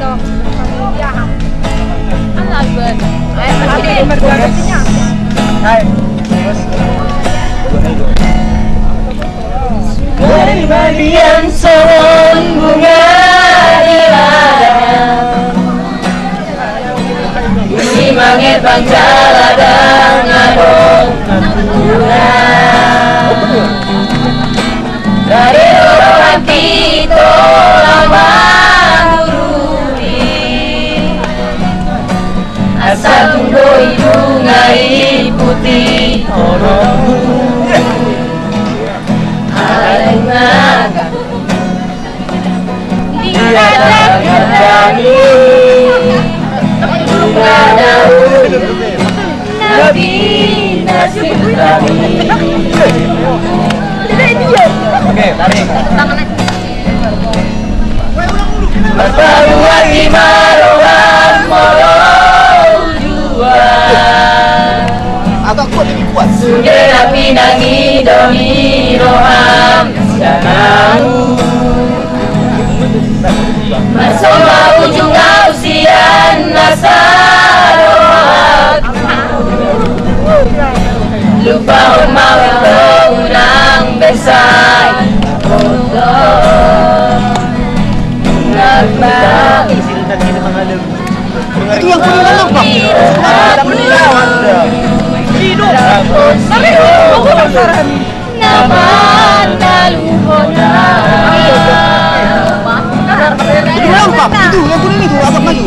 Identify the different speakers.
Speaker 1: dong iya. Kan laban ayo tapi berdua
Speaker 2: hai
Speaker 3: terus Asal tunggu hidung air putih orang Alengaga Dikatakan dari Ada Nabi nasib kami
Speaker 2: Agak kuat lagi kuat.
Speaker 3: Sudera pinangi doni roham Masoma ujung usian nasarohat Lupa umau pengunang besai Kondo Nagba
Speaker 2: Itu yang kuning dalam pak.
Speaker 3: Iya,
Speaker 2: itu yang kuning itu, asap maju.